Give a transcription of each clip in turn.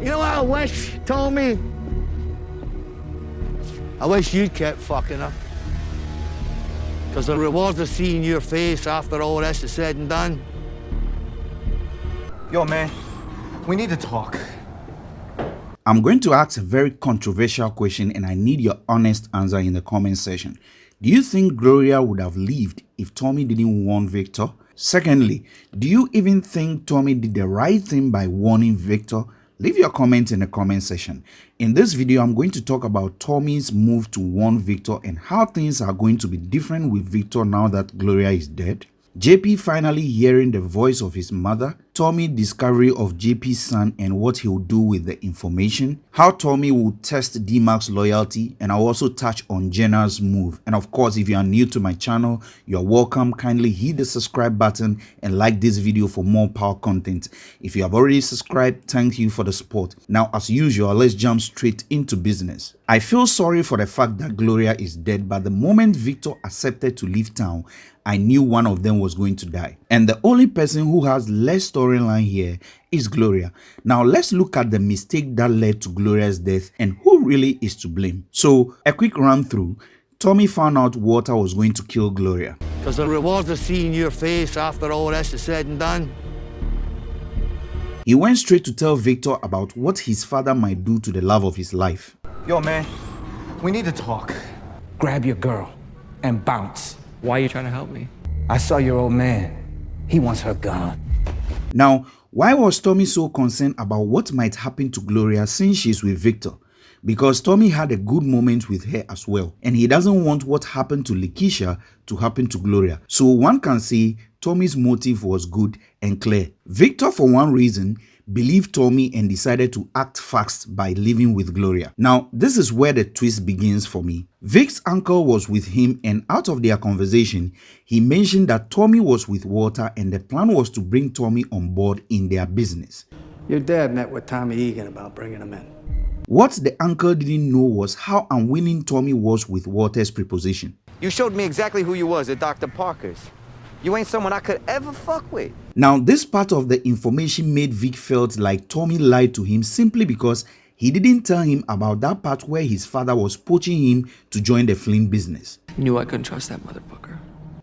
You know what I wish, Tommy? I wish you'd kept fucking her. Because the reward of seeing your face after all this is said and done. Yo, man, we need to talk. I'm going to ask a very controversial question and I need your honest answer in the comment section. Do you think Gloria would have lived if Tommy didn't warn Victor? Secondly, do you even think Tommy did the right thing by warning Victor? Leave your comments in the comment section. In this video, I'm going to talk about Tommy's move to warn Victor and how things are going to be different with Victor now that Gloria is dead. JP finally hearing the voice of his mother, Tommy discovery of JP's son and what he'll do with the information, how Tommy will test D-Mac's loyalty, and I'll also touch on Jenard's move. And of course, if you are new to my channel, you're welcome. Kindly hit the subscribe button and like this video for more power content. If you have already subscribed, thank you for the support. Now, as usual, let's jump straight into business. I feel sorry for the fact that Gloria is dead, but the moment Victor accepted to leave town, I knew one of them was going to die. And the only person who has less storyline here is Gloria. Now let's look at the mistake that led to Gloria's death and who really is to blame. So a quick run through. Tommy found out Walter was going to kill Gloria. Because the reward of seeing your face after all this is said and done. He went straight to tell Victor about what his father might do to the love of his life. Yo, man, we need to talk. Grab your girl and bounce. Why are you trying to help me? I saw your old man. He wants her gone. Now, why was Tommy so concerned about what might happen to Gloria since she's with Victor? Because Tommy had a good moment with her as well, and he doesn't want what happened to Lakeisha to happen to Gloria. So one can say Tommy's motive was good and clear. Victor, for one reason, believed Tommy and decided to act fast by living with Gloria. Now, this is where the twist begins for me. Vic's uncle was with him and out of their conversation, he mentioned that Tommy was with Walter and the plan was to bring Tommy on board in their business. Your dad met with Tommy Egan about bringing him in. What the uncle didn't know was how unwilling Tommy was with Walter's proposition. You showed me exactly who you was at Dr. Parker's. You ain't someone I could ever fuck with. Now, this part of the information made Vic felt like Tommy lied to him simply because he didn't tell him about that part where his father was poaching him to join the Flynn business. Knew I couldn't trust that motherfucker.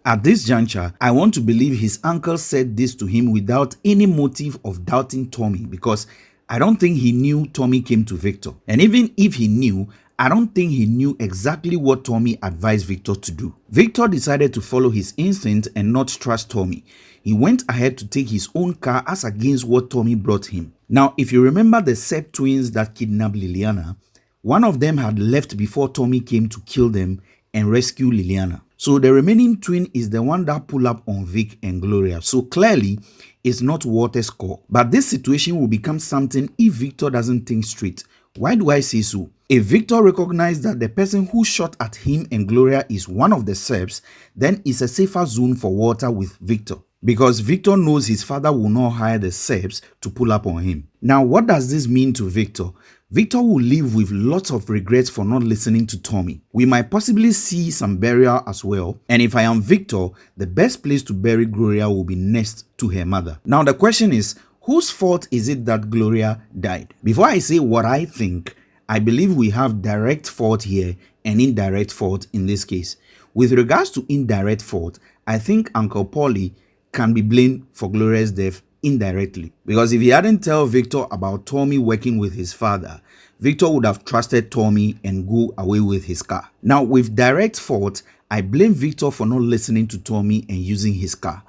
At this juncture, I want to believe his uncle said this to him without any motive of doubting Tommy because I don't think he knew Tommy came to Victor. And even if he knew, I don't think he knew exactly what Tommy advised Victor to do. Victor decided to follow his instinct and not trust Tommy. He went ahead to take his own car as against what Tommy brought him. Now, if you remember the Serb twins that kidnapped Liliana, one of them had left before Tommy came to kill them and rescue Liliana. So the remaining twin is the one that pull up on Vic and Gloria. So clearly, it's not Walter's call. But this situation will become something if Victor doesn't think straight. Why do I say so? If Victor recognizes that the person who shot at him and Gloria is one of the Serbs, then it's a safer zone for Walter with Victor. Because Victor knows his father will not hire the Serbs to pull up on him. Now, what does this mean to Victor? Victor will live with lots of regrets for not listening to Tommy. We might possibly see some burial as well. And if I am Victor, the best place to bury Gloria will be next to her mother. Now, the question is, whose fault is it that Gloria died? Before I say what I think, I believe we have direct fault here and indirect fault in this case. With regards to indirect fault, I think Uncle Paulie can be blamed for Gloria's death indirectly. Because if he hadn't told Victor about Tommy working with his father, Victor would have trusted Tommy and go away with his car. Now with direct fault, I blame Victor for not listening to Tommy and using his car.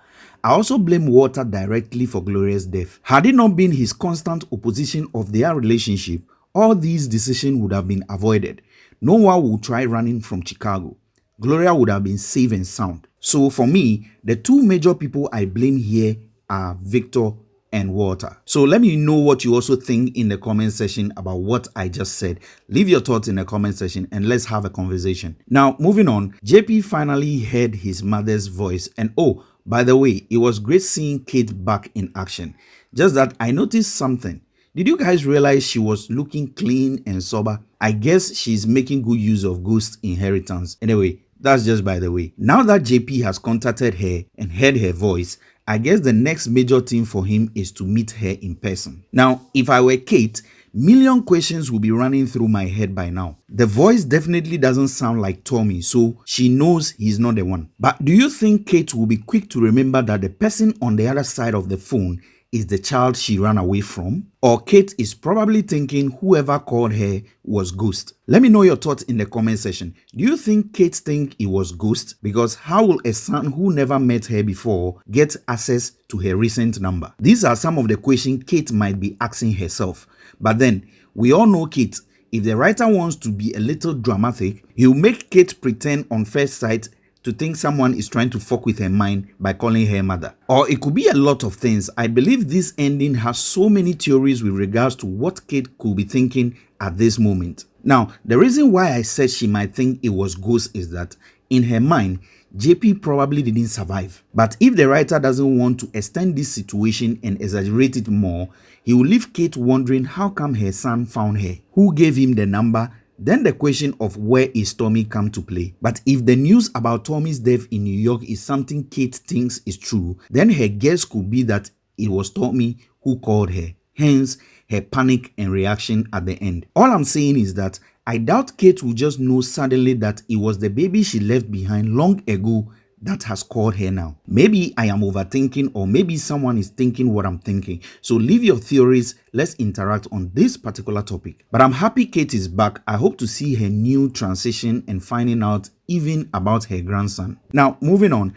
I also blame Walter directly for Gloria's death. Had it not been his constant opposition of their relationship, all these decisions would have been avoided. No one would try running from Chicago. Gloria would have been safe and sound. So for me, the two major people I blame here are Victor and Walter. So let me know what you also think in the comment section about what I just said. Leave your thoughts in the comment section and let's have a conversation. Now, moving on, JP finally heard his mother's voice and oh, by the way, it was great seeing Kate back in action. Just that I noticed something. Did you guys realize she was looking clean and sober? I guess she's making good use of Ghost inheritance. Anyway, that's just by the way. Now that JP has contacted her and heard her voice, I guess the next major thing for him is to meet her in person. Now, if I were Kate, million questions will be running through my head by now. The voice definitely doesn't sound like Tommy, so she knows he's not the one. But do you think Kate will be quick to remember that the person on the other side of the phone is the child she ran away from? Or Kate is probably thinking whoever called her was Ghost? Let me know your thoughts in the comment section. Do you think Kate think it was Ghost? Because how will a son who never met her before get access to her recent number? These are some of the questions Kate might be asking herself. But then, we all know Kate. If the writer wants to be a little dramatic, he'll make Kate pretend on first sight to think someone is trying to fuck with her mind by calling her mother. Or it could be a lot of things. I believe this ending has so many theories with regards to what Kate could be thinking at this moment. Now, the reason why I said she might think it was Ghost is that in her mind, JP probably didn't survive. But if the writer doesn't want to extend this situation and exaggerate it more, he will leave Kate wondering how come her son found her, who gave him the number, then the question of where is Tommy come to play. But if the news about Tommy's death in New York is something Kate thinks is true, then her guess could be that it was Tommy who called her. Hence, her panic and reaction at the end. All I'm saying is that I doubt Kate will just know suddenly that it was the baby she left behind long ago that has called her now. Maybe I am overthinking or maybe someone is thinking what I'm thinking. So leave your theories. Let's interact on this particular topic. But I'm happy Kate is back. I hope to see her new transition and finding out even about her grandson. Now, moving on.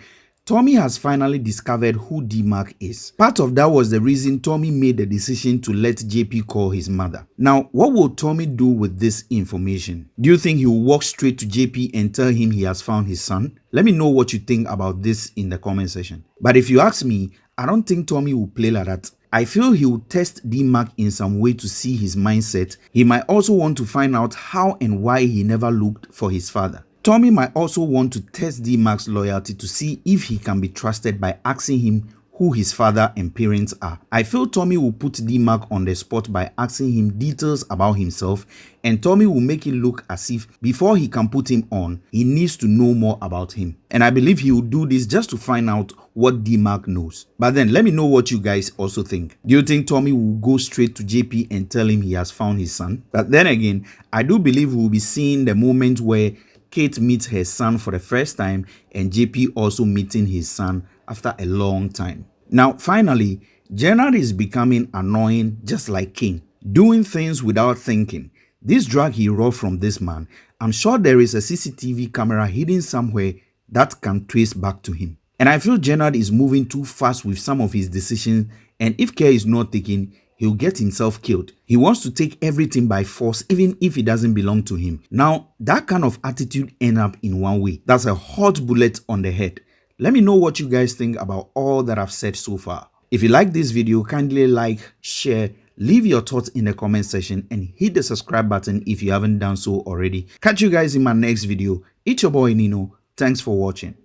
Tommy has finally discovered who D-Mac is. Part of that was the reason Tommy made the decision to let JP call his mother. Now, what will Tommy do with this information? Do you think he will walk straight to JP and tell him he has found his son? Let me know what you think about this in the comment section. But if you ask me, I don't think Tommy will play like that. I feel he will test D-Mac in some way to see his mindset. He might also want to find out how and why he never looked for his father. Tommy might also want to test D-Mac's loyalty to see if he can be trusted by asking him who his father and parents are. I feel Tommy will put D-Mac on the spot by asking him details about himself and Tommy will make it look as if before he can put him on, he needs to know more about him. And I believe he will do this just to find out what D-Mac knows. But then let me know what you guys also think. Do you think Tommy will go straight to JP and tell him he has found his son? But then again, I do believe we'll be seeing the moment where Kate meets her son for the first time and JP also meeting his son after a long time. Now, finally, Jenard is becoming annoying just like King, doing things without thinking. This drug he robbed from this man, I'm sure there is a CCTV camera hidden somewhere that can trace back to him. And I feel Jenard is moving too fast with some of his decisions and if care is not taken, he'll get himself killed. He wants to take everything by force even if it doesn't belong to him. Now, that kind of attitude end up in one way. That's a hot bullet on the head. Let me know what you guys think about all that I've said so far. If you like this video, kindly like, share, leave your thoughts in the comment section and hit the subscribe button if you haven't done so already. Catch you guys in my next video. It's your boy Nino. Thanks for watching.